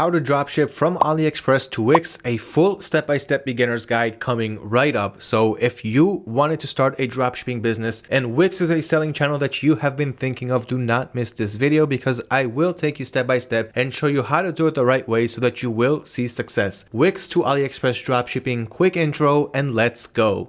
how to dropship from AliExpress to Wix, a full step-by-step -step beginner's guide coming right up. So if you wanted to start a dropshipping business and Wix is a selling channel that you have been thinking of, do not miss this video because I will take you step by step and show you how to do it the right way so that you will see success. Wix to AliExpress dropshipping, quick intro, and let's go.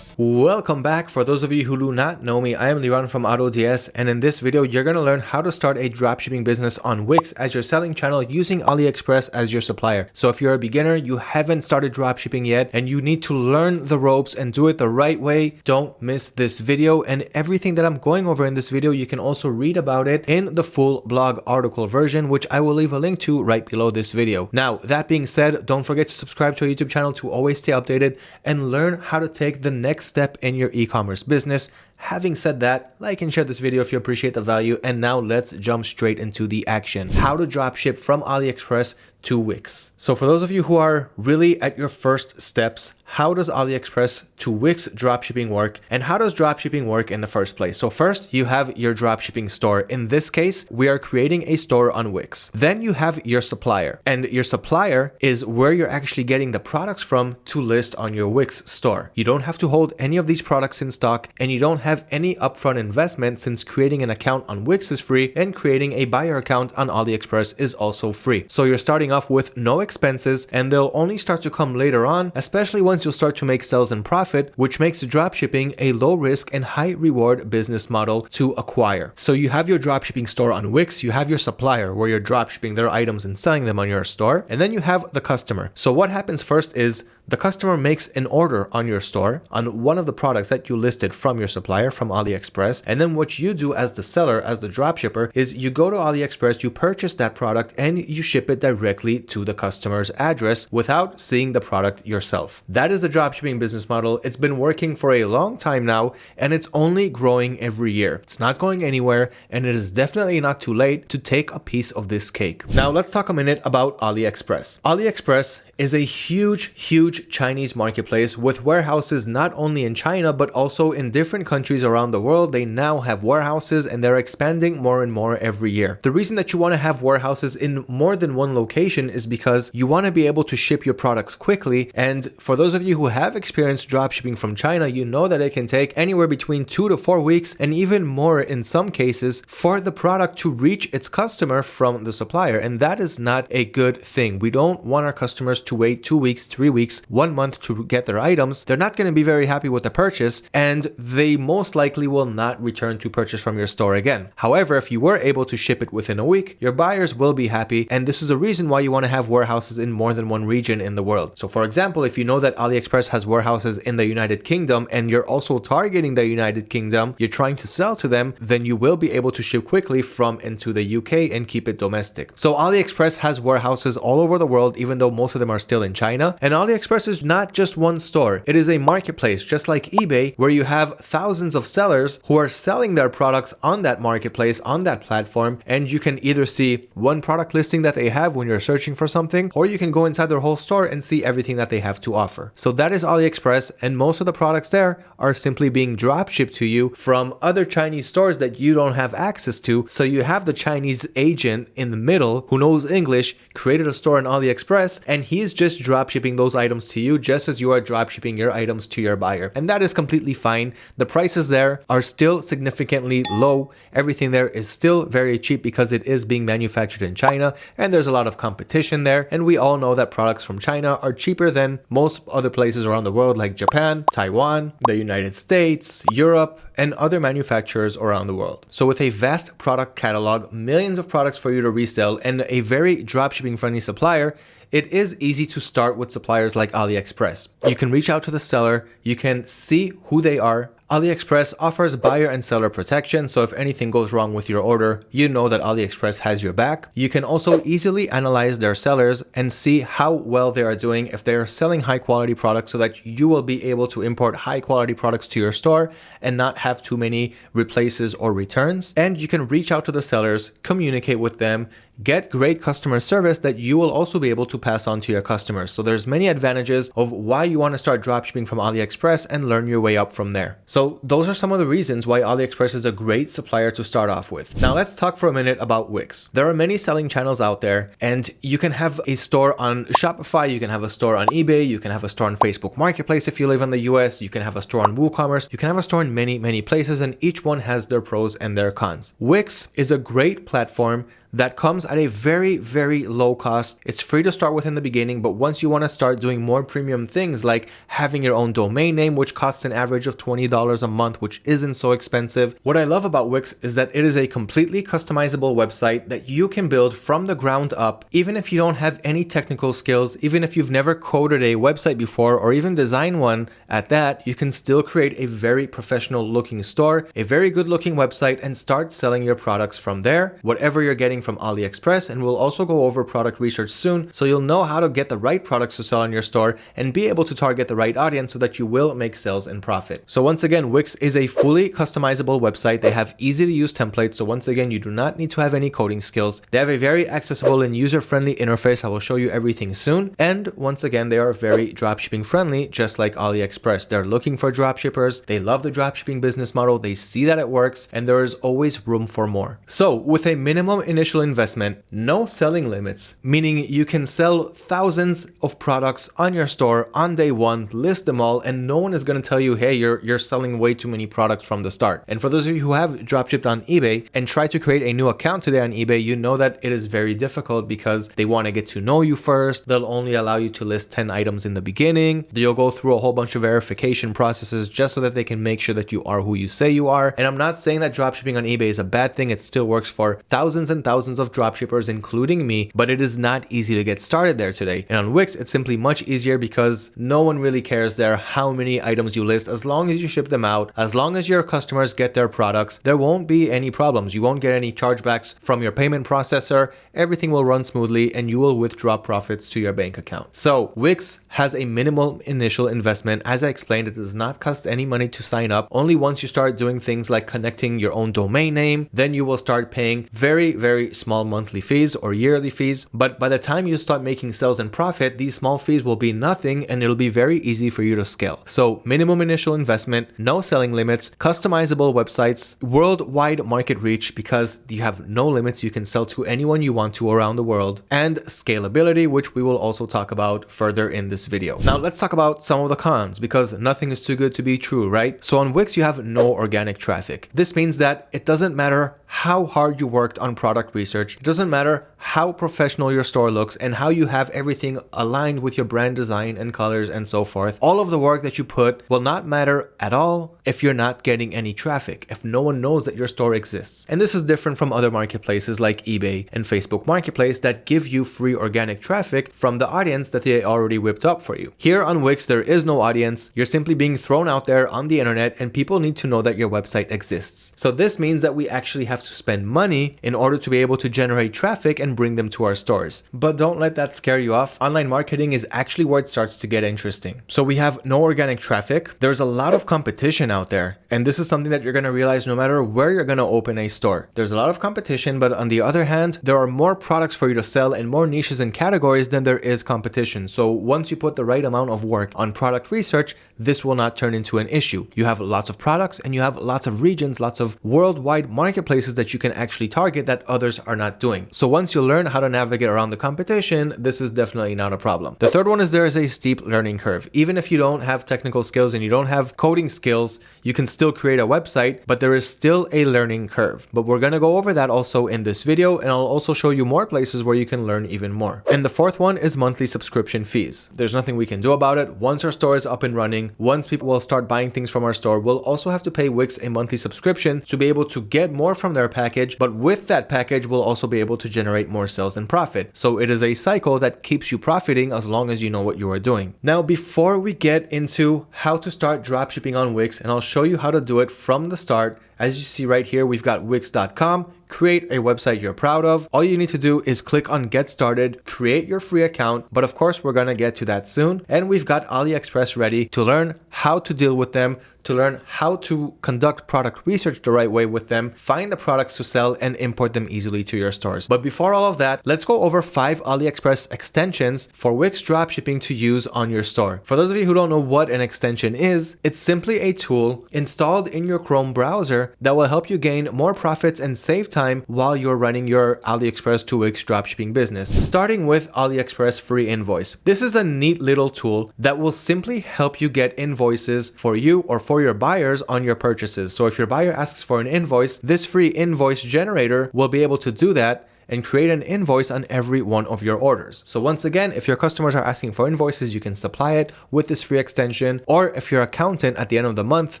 Welcome back. For those of you who do not know me, I am Liran from AutoDS and in this video you're going to learn how to start a dropshipping business on Wix as your selling channel using AliExpress as your supplier. So if you're a beginner, you haven't started dropshipping yet and you need to learn the ropes and do it the right way, don't miss this video and everything that I'm going over in this video you can also read about it in the full blog article version which I will leave a link to right below this video. Now that being said, don't forget to subscribe to our YouTube channel to always stay updated and learn how to take the next step in your e-commerce business Having said that, like and share this video if you appreciate the value. And now let's jump straight into the action. How to dropship from AliExpress to Wix. So for those of you who are really at your first steps, how does AliExpress to Wix dropshipping work and how does dropshipping work in the first place? So first you have your dropshipping store. In this case, we are creating a store on Wix. Then you have your supplier and your supplier is where you're actually getting the products from to list on your Wix store. You don't have to hold any of these products in stock and you don't have have any upfront investment since creating an account on Wix is free and creating a buyer account on AliExpress is also free. So you're starting off with no expenses and they'll only start to come later on, especially once you'll start to make sales and profit, which makes dropshipping a low risk and high reward business model to acquire. So you have your dropshipping store on Wix, you have your supplier where you're dropshipping their items and selling them on your store, and then you have the customer. So what happens first is the customer makes an order on your store on one of the products that you listed from your supplier from AliExpress. And then what you do as the seller, as the dropshipper, is you go to AliExpress, you purchase that product and you ship it directly to the customer's address without seeing the product yourself. That is the dropshipping business model. It's been working for a long time now and it's only growing every year. It's not going anywhere and it is definitely not too late to take a piece of this cake. Now let's talk a minute about AliExpress. AliExpress is a huge, huge Chinese marketplace with warehouses not only in China but also in different countries around the world. They now have warehouses and they're expanding more and more every year. The reason that you want to have warehouses in more than one location is because you want to be able to ship your products quickly. And for those of you who have experienced dropshipping from China, you know that it can take anywhere between two to four weeks and even more in some cases for the product to reach its customer from the supplier. And that is not a good thing. We don't want our customers to wait two weeks, three weeks, one month to get their items, they're not going to be very happy with the purchase and they most likely will not return to purchase from your store again. However, if you were able to ship it within a week, your buyers will be happy and this is a reason why you want to have warehouses in more than one region in the world. So for example, if you know that AliExpress has warehouses in the United Kingdom and you're also targeting the United Kingdom, you're trying to sell to them, then you will be able to ship quickly from into the UK and keep it domestic. So AliExpress has warehouses all over the world, even though most of them are still in China. And AliExpress is not just one store. It is a marketplace, just like eBay, where you have thousands of sellers who are selling their products on that marketplace, on that platform, and you can either see one product listing that they have when you're searching for something, or you can go inside their whole store and see everything that they have to offer. So that is AliExpress, and most of the products there are simply being drop shipped to you from other Chinese stores that you don't have access to. So you have the Chinese agent in the middle who knows English, created a store on AliExpress, and he's just drop shipping those items to you just as you are dropshipping your items to your buyer. And that is completely fine. The prices there are still significantly low. Everything there is still very cheap because it is being manufactured in China and there's a lot of competition there. And we all know that products from China are cheaper than most other places around the world like Japan, Taiwan, the United States, Europe, and other manufacturers around the world. So with a vast product catalog, millions of products for you to resell, and a very dropshipping friendly supplier, it is easy to start with suppliers like AliExpress. You can reach out to the seller, you can see who they are, AliExpress offers buyer and seller protection, so if anything goes wrong with your order, you know that AliExpress has your back. You can also easily analyze their sellers and see how well they are doing if they are selling high quality products so that you will be able to import high quality products to your store and not have too many replaces or returns. And you can reach out to the sellers, communicate with them, get great customer service that you will also be able to pass on to your customers. So there's many advantages of why you want to start dropshipping from AliExpress and learn your way up from there. So those are some of the reasons why AliExpress is a great supplier to start off with. Now let's talk for a minute about Wix. There are many selling channels out there and you can have a store on Shopify, you can have a store on eBay, you can have a store on Facebook Marketplace if you live in the US, you can have a store on WooCommerce, you can have a store in many, many places and each one has their pros and their cons. Wix is a great platform that comes at a very, very low cost. It's free to start with in the beginning, but once you want to start doing more premium things like having your own domain name, which costs an average of $20 a month, which isn't so expensive. What I love about Wix is that it is a completely customizable website that you can build from the ground up, even if you don't have any technical skills, even if you've never coded a website before or even designed one at that, you can still create a very professional looking store, a very good looking website and start selling your products from there. Whatever you're getting from AliExpress and we'll also go over product research soon so you'll know how to get the right products to sell in your store and be able to target the right audience so that you will make sales and profit. So once again, Wix is a fully customizable website. They have easy to use templates. So once again, you do not need to have any coding skills. They have a very accessible and user-friendly interface. I will show you everything soon. And once again, they are very dropshipping friendly, just like AliExpress. They're looking for dropshippers. They love the dropshipping business model. They see that it works and there is always room for more. So with a minimum initial initial investment, no selling limits, meaning you can sell thousands of products on your store on day one, list them all, and no one is going to tell you, hey, you're, you're selling way too many products from the start. And for those of you who have dropshipped on eBay and try to create a new account today on eBay, you know that it is very difficult because they want to get to know you first. They'll only allow you to list 10 items in the beginning. You'll go through a whole bunch of verification processes just so that they can make sure that you are who you say you are. And I'm not saying that dropshipping on eBay is a bad thing. It still works for thousands and thousands thousands of dropshippers, including me, but it is not easy to get started there today. And on Wix, it's simply much easier because no one really cares there how many items you list. As long as you ship them out, as long as your customers get their products, there won't be any problems. You won't get any chargebacks from your payment processor. Everything will run smoothly and you will withdraw profits to your bank account. So Wix has a minimal initial investment. As I explained, it does not cost any money to sign up. Only once you start doing things like connecting your own domain name, then you will start paying very, very small monthly fees or yearly fees. But by the time you start making sales and profit, these small fees will be nothing and it'll be very easy for you to scale. So minimum initial investment, no selling limits, customizable websites, worldwide market reach because you have no limits. You can sell to anyone you want to around the world and scalability, which we will also talk about further in this video. Now let's talk about some of the cons because nothing is too good to be true, right? So on Wix, you have no organic traffic. This means that it doesn't matter how hard you worked on product research. It doesn't matter how professional your store looks and how you have everything aligned with your brand design and colors and so forth. All of the work that you put will not matter at all if you're not getting any traffic, if no one knows that your store exists. And this is different from other marketplaces like eBay and Facebook Marketplace that give you free organic traffic from the audience that they already whipped up for you. Here on Wix, there is no audience. You're simply being thrown out there on the internet and people need to know that your website exists. So this means that we actually have have to spend money in order to be able to generate traffic and bring them to our stores. But don't let that scare you off. Online marketing is actually where it starts to get interesting. So we have no organic traffic. There's a lot of competition out there. And this is something that you're going to realize no matter where you're going to open a store. There's a lot of competition, but on the other hand, there are more products for you to sell and more niches and categories than there is competition. So once you put the right amount of work on product research, this will not turn into an issue. You have lots of products and you have lots of regions, lots of worldwide marketplaces places that you can actually target that others are not doing. So once you learn how to navigate around the competition, this is definitely not a problem. The third one is there is a steep learning curve. Even if you don't have technical skills and you don't have coding skills, you can still create a website, but there is still a learning curve. But we're going to go over that also in this video, and I'll also show you more places where you can learn even more. And the fourth one is monthly subscription fees. There's nothing we can do about it. Once our store is up and running, once people will start buying things from our store, we'll also have to pay Wix a monthly subscription to be able to get more from their package. But with that package, we'll also be able to generate more sales and profit. So it is a cycle that keeps you profiting as long as you know what you are doing. Now, before we get into how to start dropshipping on Wix, and I'll show you how to do it from the start, as you see right here, we've got Wix.com create a website you're proud of. All you need to do is click on get started, create your free account, but of course we're gonna get to that soon. And we've got AliExpress ready to learn how to deal with them, to learn how to conduct product research the right way with them, find the products to sell and import them easily to your stores. But before all of that, let's go over five AliExpress extensions for Wix dropshipping to use on your store. For those of you who don't know what an extension is, it's simply a tool installed in your Chrome browser that will help you gain more profits and save time while you're running your AliExpress to Wix dropshipping business. Starting with AliExpress Free Invoice. This is a neat little tool that will simply help you get invoices for you or for your buyers on your purchases. So if your buyer asks for an invoice, this free invoice generator will be able to do that and create an invoice on every one of your orders. So once again, if your customers are asking for invoices, you can supply it with this free extension. Or if your accountant at the end of the month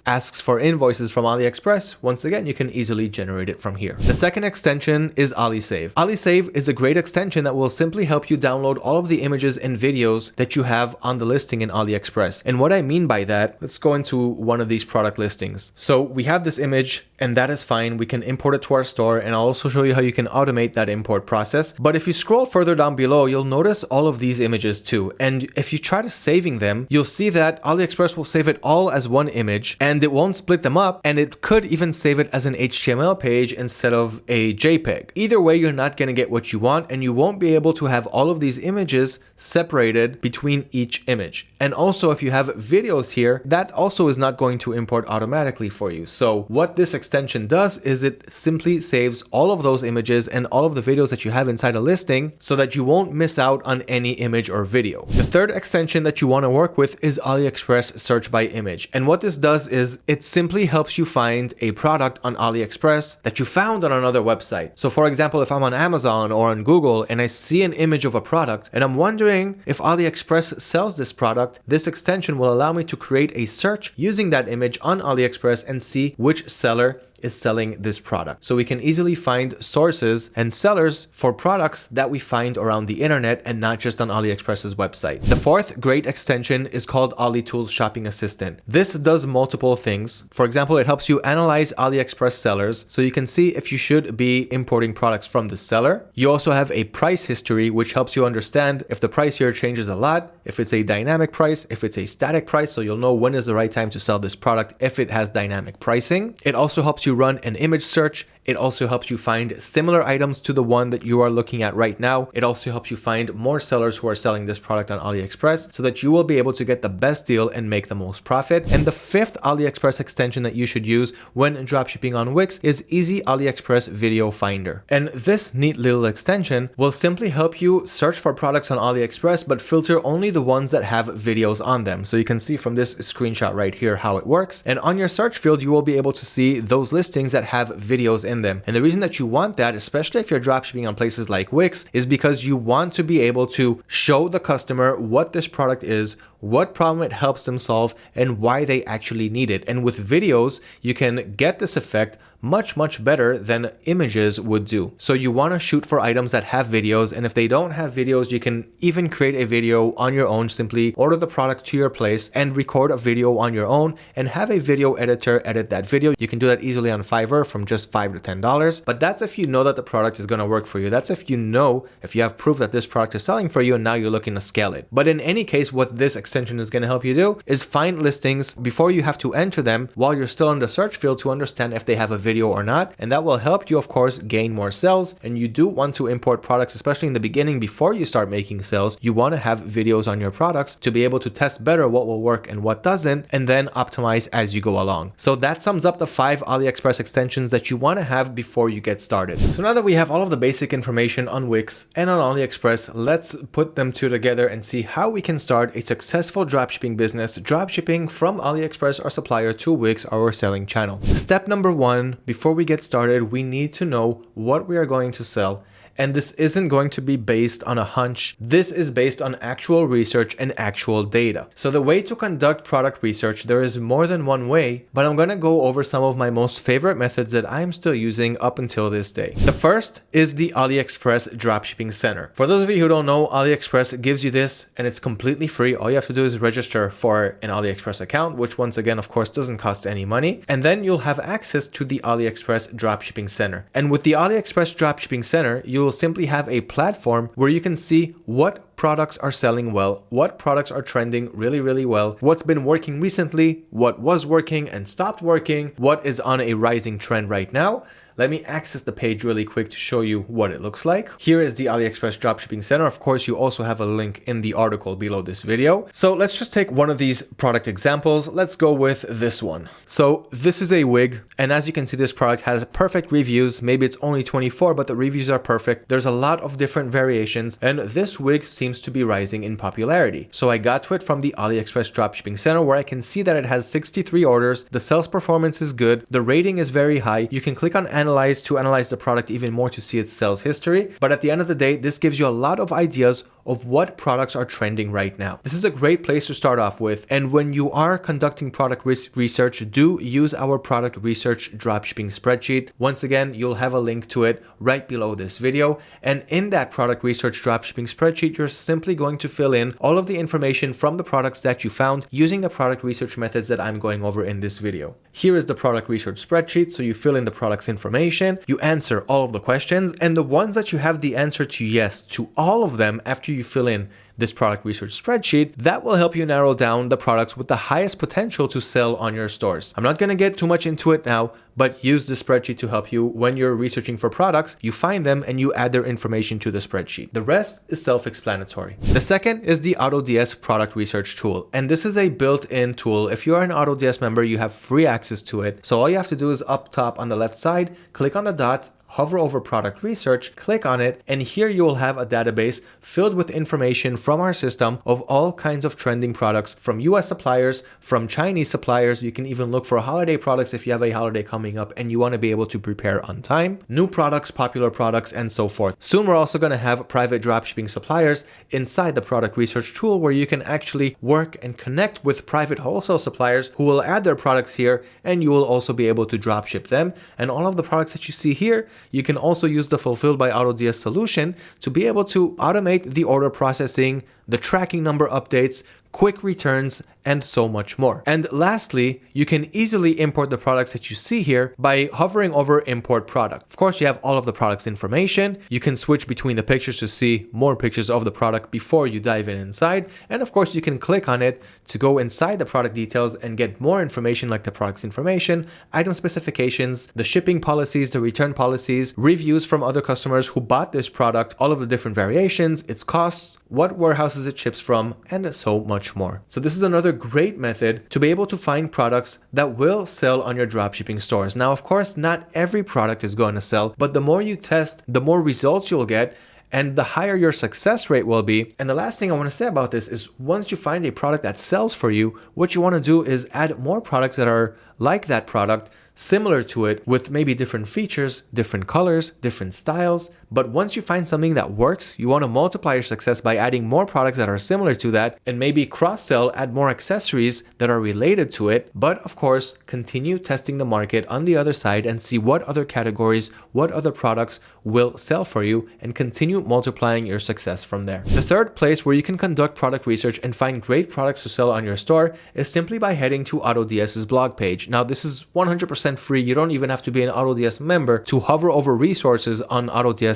asks for invoices from AliExpress, once again, you can easily generate it from here. The second extension is AliSave. AliSave is a great extension that will simply help you download all of the images and videos that you have on the listing in AliExpress. And what I mean by that, let's go into one of these product listings. So we have this image and that is fine. We can import it to our store and I'll also show you how you can automate that import process. But if you scroll further down below, you'll notice all of these images too. And if you try to saving them, you'll see that AliExpress will save it all as one image and it won't split them up. And it could even save it as an HTML page instead of a JPEG. Either way, you're not going to get what you want and you won't be able to have all of these images separated between each image. And also if you have videos here, that also is not going to import automatically for you. So what this extension does is it simply saves all of those images and all of the videos that you have inside a listing so that you won't miss out on any image or video. The third extension that you want to work with is AliExpress search by image. And what this does is it simply helps you find a product on AliExpress that you found on another website. So for example, if I'm on Amazon or on Google and I see an image of a product and I'm wondering if AliExpress sells this product, this extension will allow me to create a search using that image on AliExpress and see which seller is selling this product. So we can easily find sources and sellers for products that we find around the internet and not just on AliExpress's website. The fourth great extension is called AliTools Shopping Assistant. This does multiple things. For example, it helps you analyze AliExpress sellers so you can see if you should be importing products from the seller. You also have a price history which helps you understand if the price here changes a lot, if it's a dynamic price, if it's a static price so you'll know when is the right time to sell this product if it has dynamic pricing. It also helps you you run an image search it also helps you find similar items to the one that you are looking at right now. It also helps you find more sellers who are selling this product on AliExpress so that you will be able to get the best deal and make the most profit. And the fifth AliExpress extension that you should use when dropshipping on Wix is Easy AliExpress Video Finder. And this neat little extension will simply help you search for products on AliExpress but filter only the ones that have videos on them. So you can see from this screenshot right here how it works. And on your search field, you will be able to see those listings that have videos in them. And the reason that you want that, especially if you're dropshipping on places like Wix, is because you want to be able to show the customer what this product is, what problem it helps them solve, and why they actually need it. And with videos, you can get this effect much, much better than images would do. So you want to shoot for items that have videos. And if they don't have videos, you can even create a video on your own, simply order the product to your place and record a video on your own and have a video editor edit that video. You can do that easily on Fiverr from just five to $10. But that's if you know that the product is going to work for you. That's if you know, if you have proof that this product is selling for you and now you're looking to scale it. But in any case, what this extension is going to help you do is find listings before you have to enter them while you're still in the search field to understand if they have a video video or not. And that will help you, of course, gain more sales. And you do want to import products, especially in the beginning before you start making sales. You want to have videos on your products to be able to test better what will work and what doesn't, and then optimize as you go along. So that sums up the five AliExpress extensions that you want to have before you get started. So now that we have all of the basic information on Wix and on AliExpress, let's put them two together and see how we can start a successful dropshipping business, dropshipping from AliExpress or supplier to Wix, our selling channel. Step number one, before we get started, we need to know what we are going to sell And this isn't going to be based on a hunch. This is based on actual research and actual data. So the way to conduct product research, there is more than one way, but I'm to go over some of my most favorite methods that I'm still using up until this day. The first is the AliExpress Dropshipping Center. For those of you who don't know, AliExpress gives you this and it's completely free. All you have to do is register for an AliExpress account, which once again, of course, doesn't cost any money. And then you'll have access to the AliExpress Dropshipping Center. And with the AliExpress Dropshipping Center, you will simply have a platform where you can see what products are selling well, what products are trending really, really well, what's been working recently, what was working and stopped working, what is on a rising trend right now, let me access the page really quick to show you what it looks like. Here is the AliExpress Dropshipping Center. Of course, you also have a link in the article below this video. So let's just take one of these product examples. Let's go with this one. So this is a wig. And as you can see, this product has perfect reviews. Maybe it's only 24, but the reviews are perfect. There's a lot of different variations. And this wig seems to be rising in popularity. So I got to it from the AliExpress Dropshipping Center where I can see that it has 63 orders. The sales performance is good. The rating is very high. You can click on analyze analyze to analyze the product even more to see its sales history. But at the end of the day, this gives you a lot of ideas of what products are trending right now. This is a great place to start off with. And when you are conducting product research, do use our product research dropshipping spreadsheet. Once again, you'll have a link to it right below this video. And in that product research dropshipping spreadsheet, you're simply going to fill in all of the information from the products that you found using the product research methods that I'm going over in this video. Here is the product research spreadsheet. So you fill in the product's information, you answer all of the questions, and the ones that you have the answer to yes to all of them after you fill in this product research spreadsheet, that will help you narrow down the products with the highest potential to sell on your stores. I'm not going to get too much into it now, but use the spreadsheet to help you when you're researching for products, you find them and you add their information to the spreadsheet. The rest is self-explanatory. The second is the AutoDS product research tool. And this is a built-in tool. If you're an AutoDS member, you have free access to it. So all you have to do is up top on the left side, click on the dots hover over product research, click on it, and here you will have a database filled with information from our system of all kinds of trending products from US suppliers, from Chinese suppliers. You can even look for holiday products if you have a holiday coming up and you want to be able to prepare on time, new products, popular products, and so forth. Soon we're also going to have private dropshipping suppliers inside the product research tool where you can actually work and connect with private wholesale suppliers who will add their products here and you will also be able to dropship them. And all of the products that you see here, you can also use the Fulfilled by AutoDS solution to be able to automate the order processing, the tracking number updates, quick returns, and so much more. And lastly, you can easily import the products that you see here by hovering over import product. Of course, you have all of the product's information. You can switch between the pictures to see more pictures of the product before you dive in inside. And of course, you can click on it to go inside the product details and get more information like the product's information, item specifications, the shipping policies, the return policies, reviews from other customers who bought this product, all of the different variations, its costs, what warehouses it ships from, and so much more. So this is another another great method to be able to find products that will sell on your dropshipping stores. Now, of course, not every product is going to sell, but the more you test, the more results you'll get and the higher your success rate will be. And the last thing I want to say about this is once you find a product that sells for you, what you want to do is add more products that are like that product similar to it with maybe different features, different colors, different styles. But once you find something that works, you want to multiply your success by adding more products that are similar to that and maybe cross sell, add more accessories that are related to it. But of course, continue testing the market on the other side and see what other categories, what other products will sell for you and continue multiplying your success from there. The third place where you can conduct product research and find great products to sell on your store is simply by heading to AutoDS's blog page. Now, this is 100% 100% free. You don't even have to be an AutoDS member to hover over resources on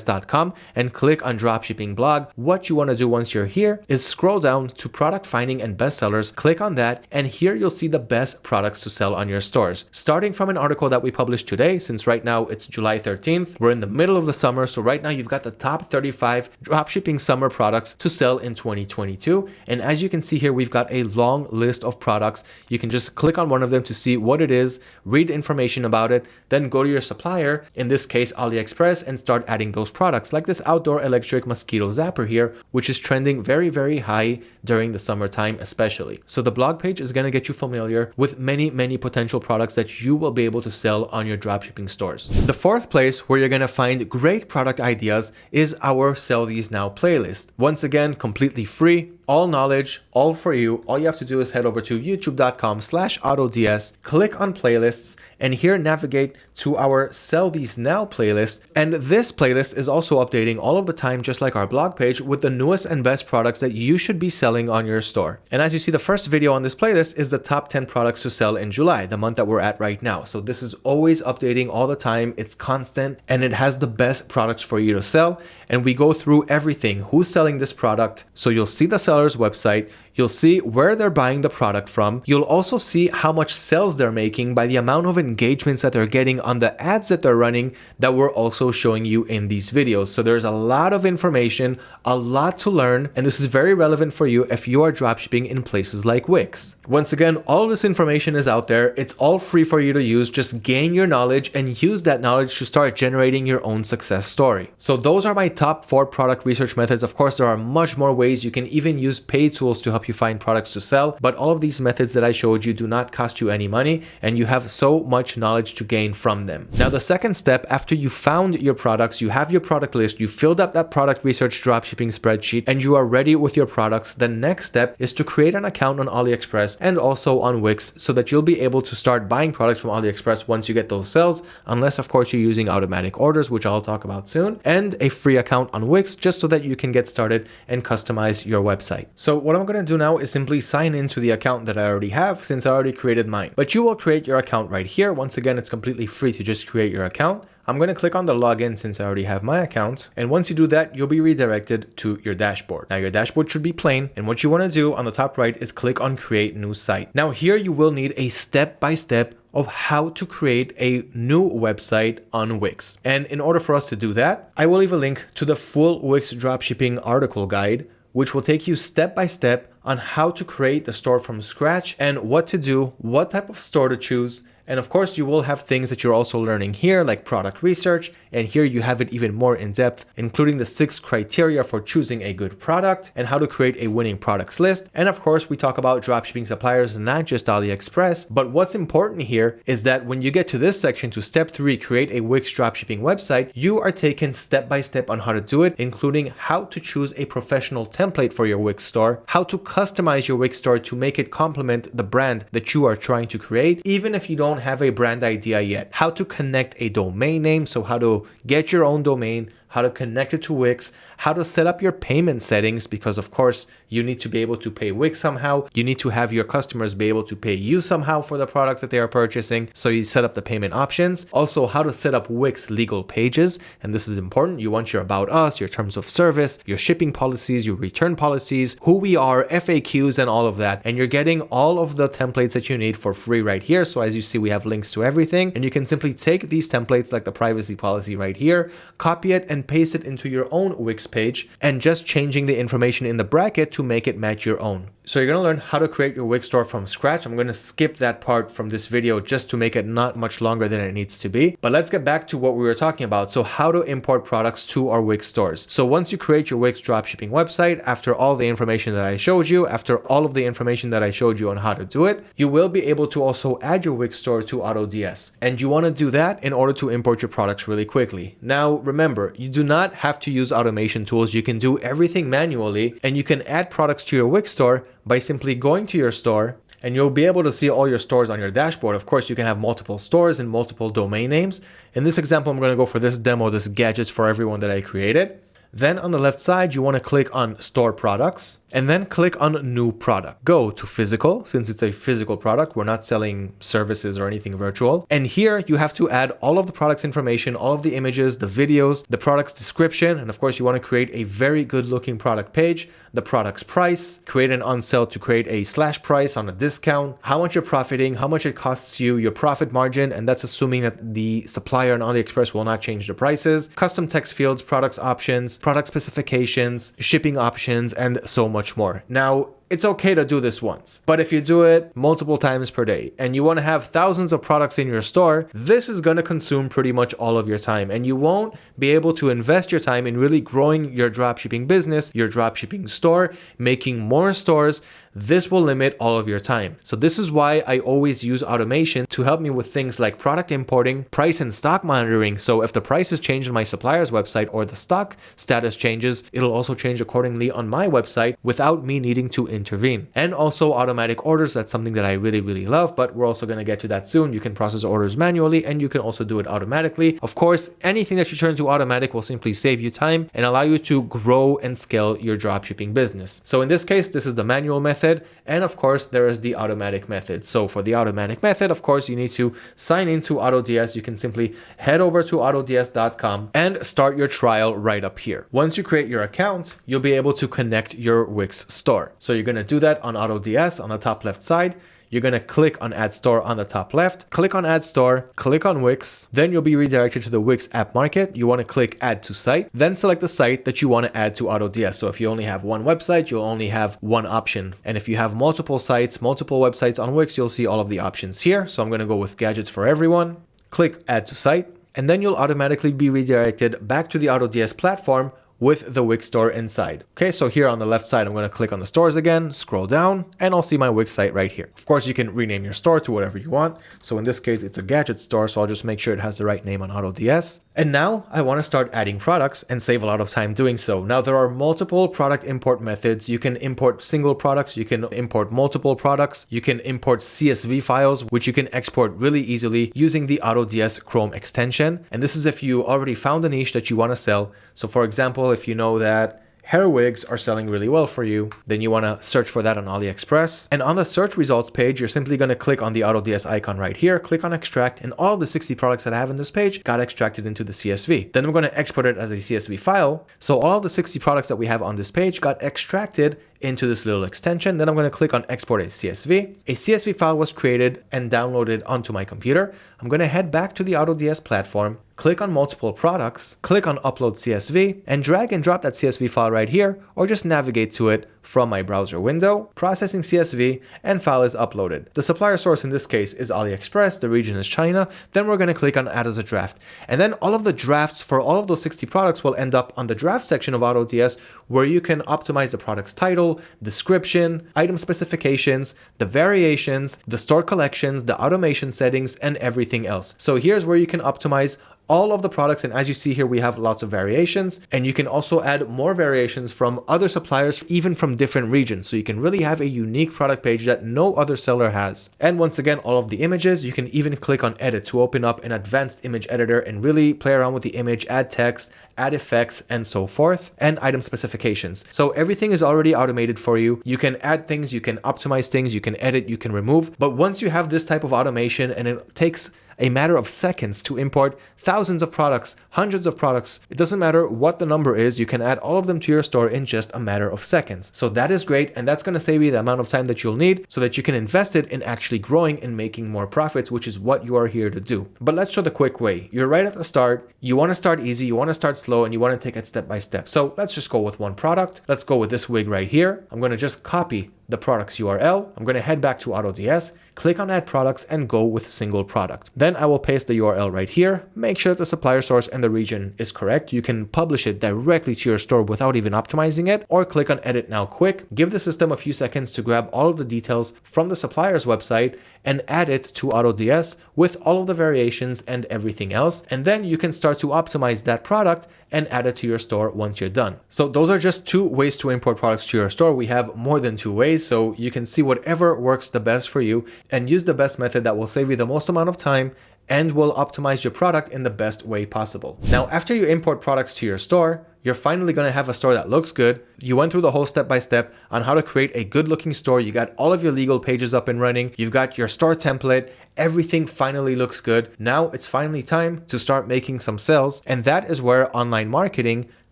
AutoDS.com and click on dropshipping blog. What you want to do once you're here is scroll down to product finding and bestsellers, click on that, and here you'll see the best products to sell on your stores. Starting from an article that we published today, since right now it's July 13th, we're in the middle of the summer, so right now you've got the top 35 dropshipping summer products to sell in 2022. And as you can see here, we've got a long list of products. You can just click on one of them to see what it is, read information about it, then go to your supplier, in this case AliExpress, and start adding those products like this outdoor electric mosquito zapper here, which is trending very, very high during the summertime especially. So the blog page is going to get you familiar with many, many potential products that you will be able to sell on your dropshipping stores. The fourth place where you're going to find great product ideas is our Sell These Now playlist. Once again, completely free, all knowledge, all for you. All you have to do is head over to youtube.com slash autods, click on playlists, and here navigate to our Sell These Now playlist. And this playlist is also updating all of the time, just like our blog page, with the newest and best products that you should be selling on your store. And as you see, the first video on this playlist is the top 10 products to sell in July, the month that we're at right now. So this is always updating all the time. It's constant and it has the best products for you to sell. And we go through everything, who's selling this product. So you'll see the seller's website, You'll see where they're buying the product from. You'll also see how much sales they're making by the amount of engagements that they're getting on the ads that they're running that we're also showing you in these videos. So there's a lot of information, a lot to learn, and this is very relevant for you if you are dropshipping in places like Wix. Once again, all this information is out there. It's all free for you to use. Just gain your knowledge and use that knowledge to start generating your own success story. So those are my top four product research methods. Of course, there are much more ways. You can even use paid tools to help you find products to sell. But all of these methods that I showed you do not cost you any money and you have so much knowledge to gain from them. Now, the second step after you found your products, you have your product list, you filled up that product research dropshipping spreadsheet and you are ready with your products. The next step is to create an account on AliExpress and also on Wix so that you'll be able to start buying products from AliExpress once you get those sales, unless of course you're using automatic orders, which I'll talk about soon, and a free account on Wix just so that you can get started and customize your website. So what I'm going to do now is simply sign into the account that I already have since I already created mine. But you will create your account right here. Once again, it's completely free to just create your account. I'm going to click on the login since I already have my account. And once you do that, you'll be redirected to your dashboard. Now your dashboard should be plain. And what you want to do on the top right is click on create new site. Now here you will need a step-by-step -step of how to create a new website on Wix. And in order for us to do that, I will leave a link to the full Wix dropshipping article guide which will take you step by step on how to create the store from scratch and what to do, what type of store to choose, and of course, you will have things that you're also learning here, like product research. And here you have it even more in depth, including the six criteria for choosing a good product and how to create a winning products list. And of course, we talk about dropshipping suppliers, not just AliExpress. But what's important here is that when you get to this section to step three, create a Wix dropshipping website, you are taken step by step on how to do it, including how to choose a professional template for your Wix store, how to customize your Wix store to make it complement the brand that you are trying to create, even if you don't don't have a brand idea yet, how to connect a domain name, so how to get your own domain, how to connect it to Wix, how to set up your payment settings, because of course you need to be able to pay Wix somehow. You need to have your customers be able to pay you somehow for the products that they are purchasing. So you set up the payment options. Also how to set up Wix legal pages. And this is important. You want your about us, your terms of service, your shipping policies, your return policies, who we are, FAQs and all of that. And you're getting all of the templates that you need for free right here. So as you see, we have links to everything and you can simply take these templates like the privacy policy right here, copy it and paste it into your own Wix page and just changing the information in the bracket to make it match your own. So you're going to learn how to create your Wix store from scratch. I'm going to skip that part from this video just to make it not much longer than it needs to be. But let's get back to what we were talking about. So how to import products to our Wix stores. So once you create your Wix dropshipping website, after all the information that I showed you, after all of the information that I showed you on how to do it, you will be able to also add your Wix store to AutoDS. And you want to do that in order to import your products really quickly. Now, remember, you do not have to use automation tools. You can do everything manually and you can add products to your Wix store by simply going to your store and you'll be able to see all your stores on your dashboard. Of course, you can have multiple stores and multiple domain names. In this example, I'm going to go for this demo, this gadgets for everyone that I created. Then on the left side, you want to click on store products and then click on new product. Go to physical since it's a physical product. We're not selling services or anything virtual. And here you have to add all of the product's information, all of the images, the videos, the product's description. And of course you want to create a very good looking product page, the product's price, create an on sale to create a slash price on a discount, how much you're profiting, how much it costs you, your profit margin. And that's assuming that the supplier on AliExpress will not change the prices, custom text fields, products options, product specifications, shipping options, and so much more. Now, it's okay to do this once. But if you do it multiple times per day and you want to have thousands of products in your store, this is going to consume pretty much all of your time and you won't be able to invest your time in really growing your dropshipping business, your dropshipping store, making more stores this will limit all of your time. So this is why I always use automation to help me with things like product importing, price and stock monitoring. So if the prices change on my supplier's website or the stock status changes, it'll also change accordingly on my website without me needing to intervene. And also automatic orders. That's something that I really, really love, but we're also going to get to that soon. You can process orders manually and you can also do it automatically. Of course, anything that you turn to automatic will simply save you time and allow you to grow and scale your dropshipping business. So in this case, this is the manual method. And of course, there is the automatic method. So for the automatic method, of course, you need to sign into AutoDS. You can simply head over to autods.com and start your trial right up here. Once you create your account, you'll be able to connect your Wix store. So you're going to do that on AutoDS on the top left side you're going to click on Add Store on the top left, click on Add Store, click on Wix, then you'll be redirected to the Wix App Market. You want to click Add to Site, then select the site that you want to add to AutoDS. So if you only have one website, you'll only have one option. And if you have multiple sites, multiple websites on Wix, you'll see all of the options here. So I'm going to go with Gadgets for Everyone, click Add to Site, and then you'll automatically be redirected back to the AutoDS platform with the Wix store inside. Okay, so here on the left side, I'm going to click on the stores again, scroll down, and I'll see my Wix site right here. Of course, you can rename your store to whatever you want. So in this case, it's a gadget store, so I'll just make sure it has the right name on AutoDS. And now I want to start adding products and save a lot of time doing so. Now there are multiple product import methods. You can import single products, you can import multiple products, you can import CSV files, which you can export really easily using the AutoDS Chrome extension. And this is if you already found a niche that you want to sell. So for example, if you know that hair wigs are selling really well for you, then you want to search for that on AliExpress. And on the search results page, you're simply going to click on the AutoDS icon right here, click on extract, and all the 60 products that I have in this page got extracted into the CSV. Then I'm going to export it as a CSV file. So all the 60 products that we have on this page got extracted into this little extension. Then I'm going to click on export a CSV. A CSV file was created and downloaded onto my computer. I'm going to head back to the AutoDS platform, click on multiple products, click on upload CSV, and drag and drop that CSV file right here, or just navigate to it from my browser window, processing CSV, and file is uploaded. The supplier source in this case is AliExpress, the region is China, then we're going to click on add as a draft. And then all of the drafts for all of those 60 products will end up on the draft section of AutoDS where you can optimize the product's title, description, item specifications, the variations, the store collections, the automation settings, and everything else. So here's where you can optimize all of the products and as you see here we have lots of variations and you can also add more variations from other suppliers even from different regions. So you can really have a unique product page that no other seller has. And once again all of the images you can even click on edit to open up an advanced image editor and really play around with the image add text add effects and so forth and item specifications. So everything is already automated for you. You can add things you can optimize things you can edit you can remove. But once you have this type of automation and it takes a matter of seconds to import thousands of products, hundreds of products. It doesn't matter what the number is, you can add all of them to your store in just a matter of seconds. So that is great and that's going to save you the amount of time that you'll need so that you can invest it in actually growing and making more profits, which is what you are here to do. But let's show the quick way. You're right at the start, you want to start easy, you want to start slow, and you want to take it step by step. So let's just go with one product. Let's go with this wig right here. I'm going to just copy the product's URL. I'm going to head back to AutoDS, click on add products and go with single product. Then I will paste the URL right here. Make sure that the supplier source and the region is correct. You can publish it directly to your store without even optimizing it or click on edit now quick. Give the system a few seconds to grab all of the details from the supplier's website and add it to AutoDS with all of the variations and everything else. And then you can start to optimize that product and add it to your store once you're done. So those are just two ways to import products to your store. We have more than two ways, so you can see whatever works the best for you and use the best method that will save you the most amount of time and will optimize your product in the best way possible. Now, after you import products to your store, you're finally going to have a store that looks good. You went through the whole step by step on how to create a good looking store. You got all of your legal pages up and running. You've got your store template. Everything finally looks good. Now it's finally time to start making some sales. And that is where online marketing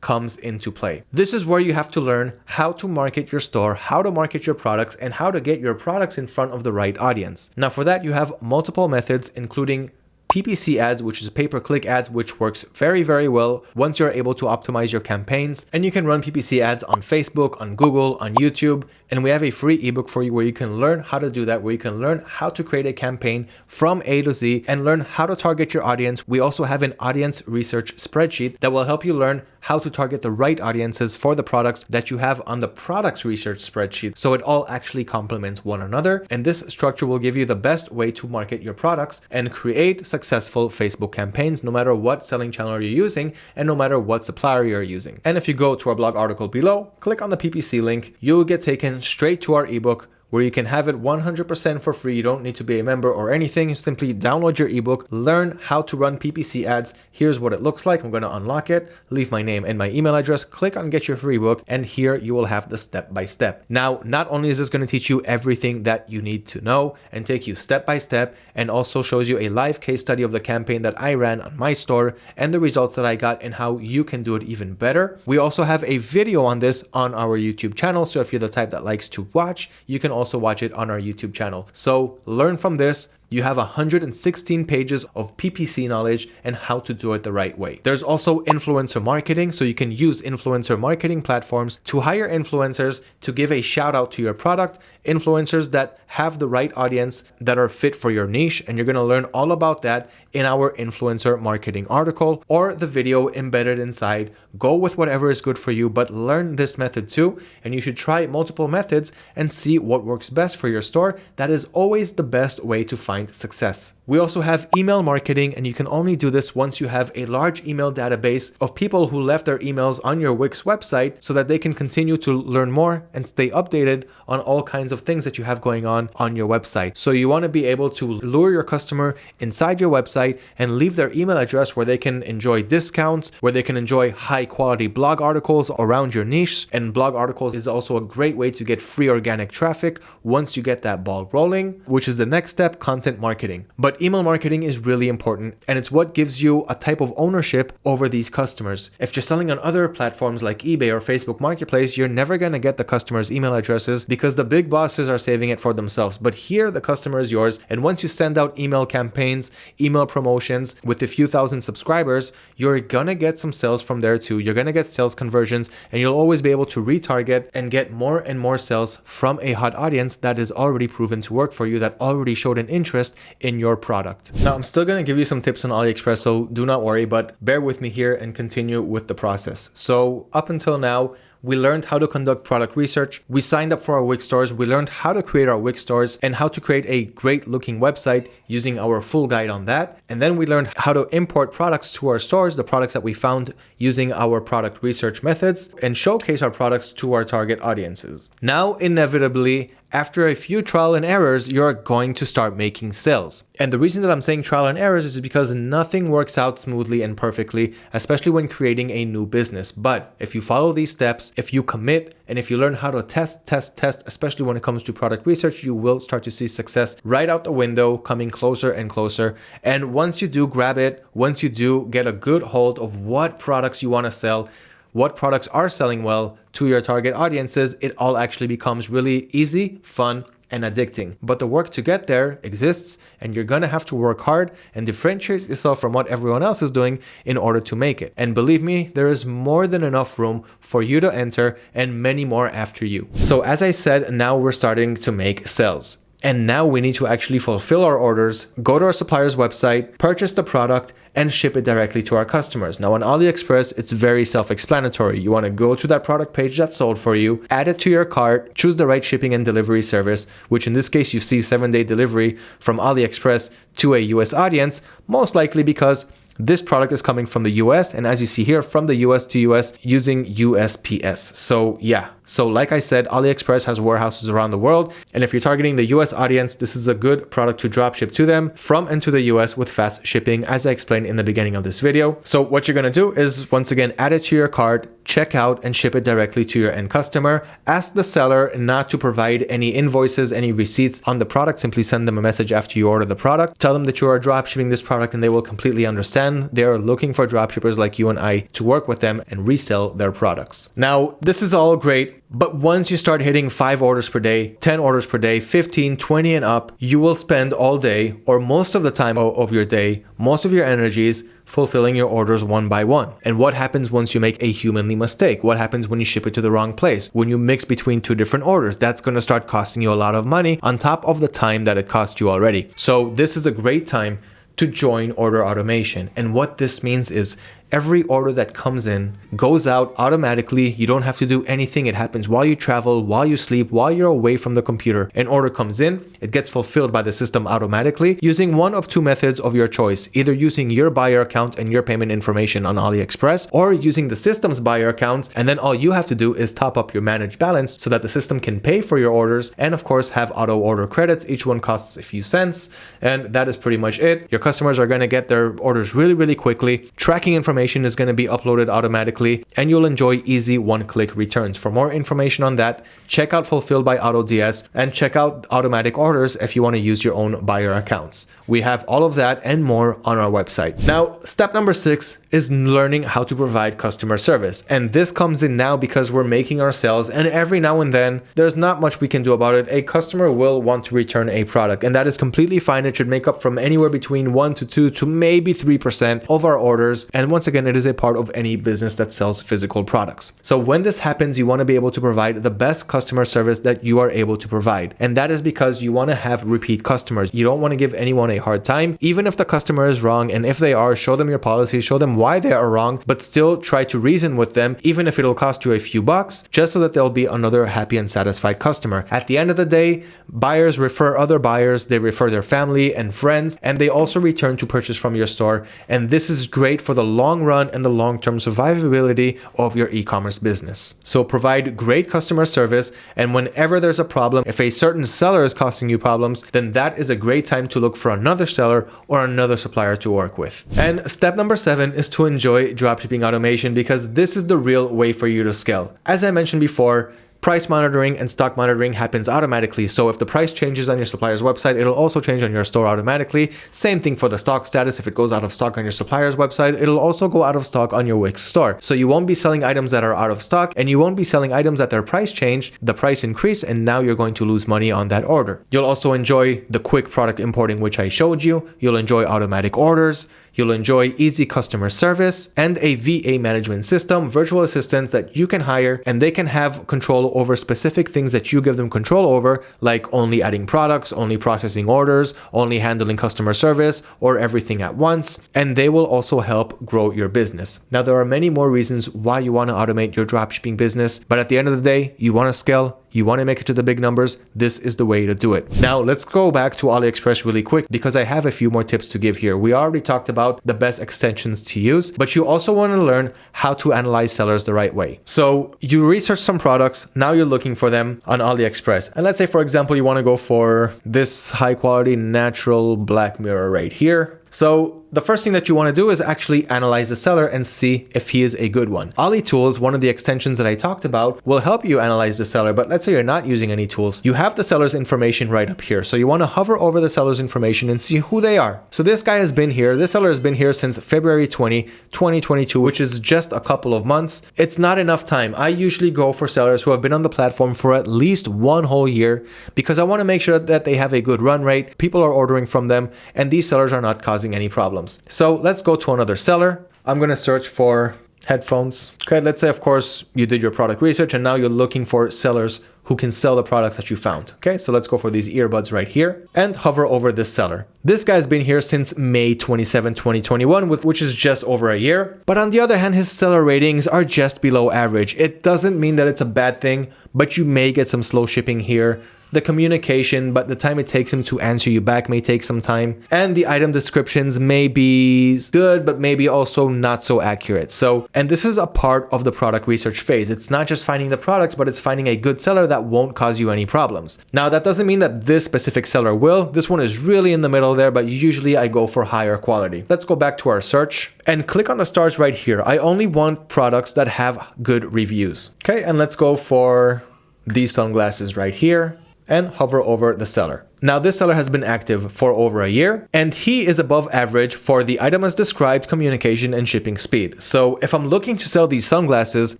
comes into play. This is where you have to learn how to market your store, how to market your products, and how to get your products in front of the right audience. Now for that, you have multiple methods, including PPC ads, which is pay-per-click ads, which works very, very well once you're able to optimize your campaigns. And you can run PPC ads on Facebook, on Google, on YouTube. And we have a free ebook for you where you can learn how to do that, where you can learn how to create a campaign from A to Z and learn how to target your audience. We also have an audience research spreadsheet that will help you learn how to target the right audiences for the products that you have on the products research spreadsheet. So it all actually complements one another. And this structure will give you the best way to market your products and create successful Facebook campaigns, no matter what selling channel you're using and no matter what supplier you're using. And if you go to our blog article below, click on the PPC link, you'll get taken straight to our ebook where you can have it 100% for free. You don't need to be a member or anything. Simply download your ebook, learn how to run PPC ads. Here's what it looks like. I'm going to unlock it, leave my name and my email address, click on get your free book, and here you will have the step by step. Now, not only is this going to teach you everything that you need to know and take you step by step, and also shows you a live case study of the campaign that I ran on my store and the results that I got and how you can do it even better. We also have a video on this on our YouTube channel. So if you're the type that likes to watch, you can also also watch it on our YouTube channel. So learn from this, you have 116 pages of PPC knowledge and how to do it the right way. There's also influencer marketing, so you can use influencer marketing platforms to hire influencers to give a shout out to your product, influencers that have the right audience that are fit for your niche, and you're gonna learn all about that in our influencer marketing article or the video embedded inside. Go with whatever is good for you, but learn this method too, and you should try multiple methods and see what works best for your store. That is always the best way to find find success. We also have email marketing and you can only do this once you have a large email database of people who left their emails on your Wix website so that they can continue to learn more and stay updated on all kinds of things that you have going on on your website. So you want to be able to lure your customer inside your website and leave their email address where they can enjoy discounts, where they can enjoy high quality blog articles around your niche. And blog articles is also a great way to get free organic traffic once you get that ball rolling, which is the next step, content marketing. But email marketing is really important and it's what gives you a type of ownership over these customers. If you're selling on other platforms like eBay or Facebook Marketplace, you're never going to get the customer's email addresses because the big bosses are saving it for themselves. But here, the customer is yours. And once you send out email campaigns, email promotions with a few thousand subscribers, you're going to get some sales from there too. You're going to get sales conversions and you'll always be able to retarget and get more and more sales from a hot audience that is already proven to work for you, that already showed an interest in your product. Now, I'm still going to give you some tips on AliExpress, so do not worry, but bear with me here and continue with the process. So up until now, we learned how to conduct product research. We signed up for our Wix stores. We learned how to create our Wix stores and how to create a great looking website using our full guide on that. And then we learned how to import products to our stores, the products that we found using our product research methods and showcase our products to our target audiences. Now, inevitably, after a few trial and errors, you're going to start making sales. And the reason that I'm saying trial and errors is because nothing works out smoothly and perfectly, especially when creating a new business. But if you follow these steps, if you commit, and if you learn how to test, test, test, especially when it comes to product research, you will start to see success right out the window, coming closer and closer. And once you do grab it, once you do get a good hold of what products you want to sell, what products are selling well to your target audiences, it all actually becomes really easy, fun, and addicting. But the work to get there exists and you're gonna have to work hard and differentiate yourself from what everyone else is doing in order to make it. And believe me, there is more than enough room for you to enter and many more after you. So as I said, now we're starting to make sales. And now we need to actually fulfill our orders, go to our supplier's website, purchase the product, and ship it directly to our customers. Now on AliExpress, it's very self-explanatory. You want to go to that product page that's sold for you, add it to your cart, choose the right shipping and delivery service, which in this case you see seven day delivery from AliExpress to a US audience, most likely because this product is coming from the US and as you see here from the US to US using USPS. So yeah, so like I said, AliExpress has warehouses around the world. And if you're targeting the US audience, this is a good product to dropship to them from and to the US with fast shipping, as I explained in the beginning of this video. So what you're going to do is once again, add it to your cart, check out and ship it directly to your end customer. Ask the seller not to provide any invoices, any receipts on the product. Simply send them a message after you order the product. Tell them that you are dropshipping this product and they will completely understand. They are looking for dropshippers like you and I to work with them and resell their products. Now, this is all great But once you start hitting 5 orders per day, 10 orders per day, 15, 20 and up, you will spend all day or most of the time of your day, most of your energies fulfilling your orders one by one. And what happens once you make a humanly mistake? What happens when you ship it to the wrong place? When you mix between two different orders, that's going to start costing you a lot of money on top of the time that it cost you already. So this is a great time to join order automation. And what this means is every order that comes in goes out automatically. You don't have to do anything. It happens while you travel, while you sleep, while you're away from the computer. An order comes in, it gets fulfilled by the system automatically using one of two methods of your choice, either using your buyer account and your payment information on AliExpress or using the system's buyer accounts. And then all you have to do is top up your managed balance so that the system can pay for your orders and of course have auto order credits. Each one costs a few cents. And that is pretty much it. Your customers are going to get their orders really, really quickly. Tracking information information is going to be uploaded automatically and you'll enjoy easy one-click returns. For more information on that, check out Fulfilled by AutoDS and check out automatic orders if you want to use your own buyer accounts. We have all of that and more on our website. Now, step number six is learning how to provide customer service. And this comes in now because we're making our sales and every now and then there's not much we can do about it. A customer will want to return a product and that is completely fine. It should make up from anywhere between one to two to maybe 3% of our orders. And once again, it is a part of any business that sells physical products. So when this happens, you want to be able to provide the best customer service that you are able to provide. And that is because you want to have repeat customers. You don't want to give anyone a hard time, even if the customer is wrong. And if they are, show them your policy, show them why they are wrong, but still try to reason with them, even if it'll cost you a few bucks, just so that there'll be another happy and satisfied customer. At the end of the day, buyers refer other buyers, they refer their family and friends, and they also return to purchase from your store. And this is great for the long run and the long-term survivability of your e-commerce business. So provide great customer service, and whenever there's a problem, if a certain seller is causing you problems, then that is a great time to look for another seller or another supplier to work with. And step number seven is to enjoy dropshipping automation because this is the real way for you to scale. As I mentioned before, Price monitoring and stock monitoring happens automatically. So if the price changes on your supplier's website, it'll also change on your store automatically. Same thing for the stock status. If it goes out of stock on your supplier's website, it'll also go out of stock on your Wix store. So you won't be selling items that are out of stock and you won't be selling items that their price change, the price increase, and now you're going to lose money on that order. You'll also enjoy the quick product importing, which I showed you. You'll enjoy automatic orders. You'll enjoy easy customer service and a VA management system, virtual assistants that you can hire and they can have control over specific things that you give them control over, like only adding products, only processing orders, only handling customer service, or everything at once. And they will also help grow your business. Now, there are many more reasons why you want to automate your dropshipping business, but at the end of the day, you want to scale, you want to make it to the big numbers, this is the way to do it. Now let's go back to AliExpress really quick because I have a few more tips to give here. We already talked about the best extensions to use, but you also want to learn how to analyze sellers the right way. So you research some products, now you're looking for them on AliExpress. And let's say, for example, you want to go for this high quality natural black mirror right here. So the first thing that you want to do is actually analyze the seller and see if he is a good one. Ali Tools, one of the extensions that I talked about, will help you analyze the seller, but let's say you're not using any tools. You have the seller's information right up here. So you want to hover over the seller's information and see who they are. So this guy has been here. This seller has been here since February 20, 2022, which is just a couple of months. It's not enough time. I usually go for sellers who have been on the platform for at least one whole year because I want to make sure that they have a good run rate, people are ordering from them, and these sellers are not causing any problems problems. So let's go to another seller. I'm going to search for headphones. Okay, let's say, of course, you did your product research and now you're looking for sellers who can sell the products that you found. Okay, so let's go for these earbuds right here and hover over this seller. This guy's been here since May 27, 2021, with, which is just over a year. But on the other hand, his seller ratings are just below average. It doesn't mean that it's a bad thing, but you may get some slow shipping here the communication, but the time it takes him to answer you back may take some time. And the item descriptions may be good, but maybe also not so accurate. So, and this is a part of the product research phase. It's not just finding the products, but it's finding a good seller that won't cause you any problems. Now, that doesn't mean that this specific seller will. This one is really in the middle there, but usually I go for higher quality. Let's go back to our search and click on the stars right here. I only want products that have good reviews. Okay, and let's go for these sunglasses right here and hover over the seller. Now this seller has been active for over a year and he is above average for the item as described communication and shipping speed. So if I'm looking to sell these sunglasses,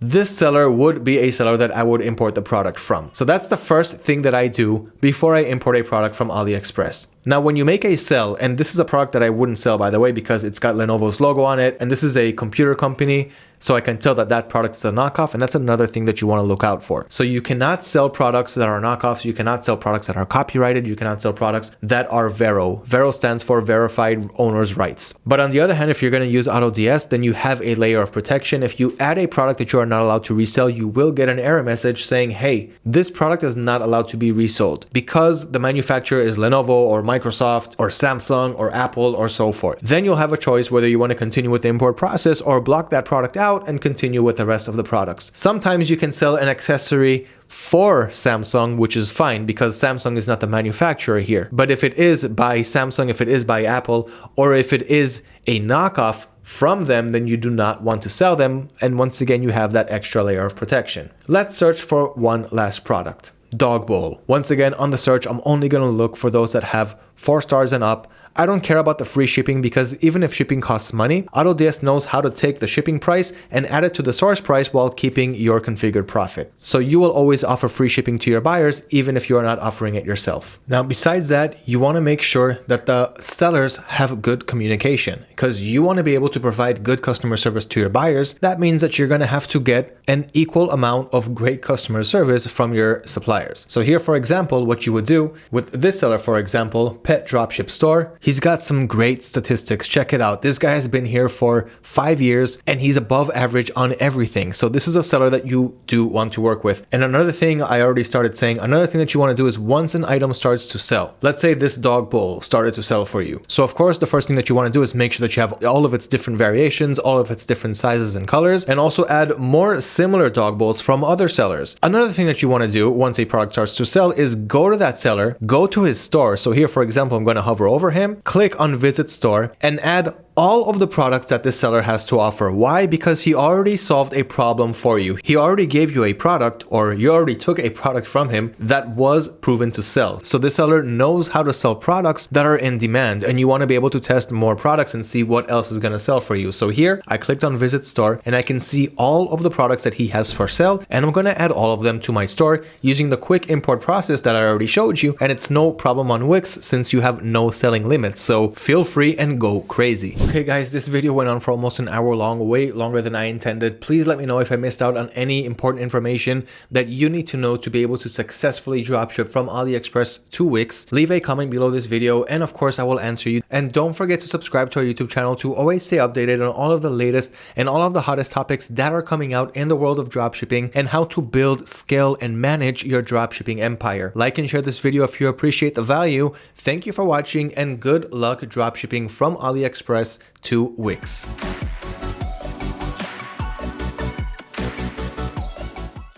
this seller would be a seller that I would import the product from. So that's the first thing that I do before I import a product from AliExpress. Now, when you make a sell, and this is a product that I wouldn't sell by the way, because it's got Lenovo's logo on it, and this is a computer company, so I can tell that that product is a knockoff and that's another thing that you want to look out for. So you cannot sell products that are knockoffs. You cannot sell products that are copyrighted. You cannot sell products that are Vero. Vero stands for verified owner's rights. But on the other hand, if you're going to use AutoDS, then you have a layer of protection. If you add a product that you are not allowed to resell, you will get an error message saying, hey, this product is not allowed to be resold because the manufacturer is Lenovo or Microsoft or Samsung or Apple or so forth. Then you'll have a choice whether you want to continue with the import process or block that product out out and continue with the rest of the products. Sometimes you can sell an accessory for Samsung, which is fine because Samsung is not the manufacturer here. But if it is by Samsung, if it is by Apple, or if it is a knockoff from them, then you do not want to sell them. And once again, you have that extra layer of protection. Let's search for one last product. Dog bowl. Once again, on the search, I'm only going to look for those that have four stars and up I don't care about the free shipping because even if shipping costs money, AutoDS knows how to take the shipping price and add it to the source price while keeping your configured profit. So you will always offer free shipping to your buyers even if you're not offering it yourself. Now besides that, you want to make sure that the sellers have good communication because you want to be able to provide good customer service to your buyers. That means that you're going to have to get an equal amount of great customer service from your suppliers. So here for example, what you would do with this seller for example, Pet Dropship Store, He's got some great statistics. Check it out. This guy has been here for five years and he's above average on everything. So this is a seller that you do want to work with. And another thing I already started saying, another thing that you want to do is once an item starts to sell, let's say this dog bowl started to sell for you. So of course, the first thing that you want to do is make sure that you have all of its different variations, all of its different sizes and colors, and also add more similar dog bowls from other sellers. Another thing that you want to do once a product starts to sell is go to that seller, go to his store. So here, for example, I'm going to hover over him click on visit store and add all of the products that this seller has to offer. Why? Because he already solved a problem for you. He already gave you a product or you already took a product from him that was proven to sell. So this seller knows how to sell products that are in demand and you want to be able to test more products and see what else is going to sell for you. So here I clicked on visit store and I can see all of the products that he has for sale and I'm going to add all of them to my store using the quick import process that I already showed you and it's no problem on Wix since you have no selling limits. So feel free and go crazy. Okay guys, this video went on for almost an hour long, way longer than I intended. Please let me know if I missed out on any important information that you need to know to be able to successfully dropship from AliExpress to Wix. Leave a comment below this video and of course I will answer you. And don't forget to subscribe to our YouTube channel to always stay updated on all of the latest and all of the hottest topics that are coming out in the world of dropshipping and how to build, scale, and manage your dropshipping empire. Like and share this video if you appreciate the value. Thank you for watching and good luck dropshipping from AliExpress to Wix.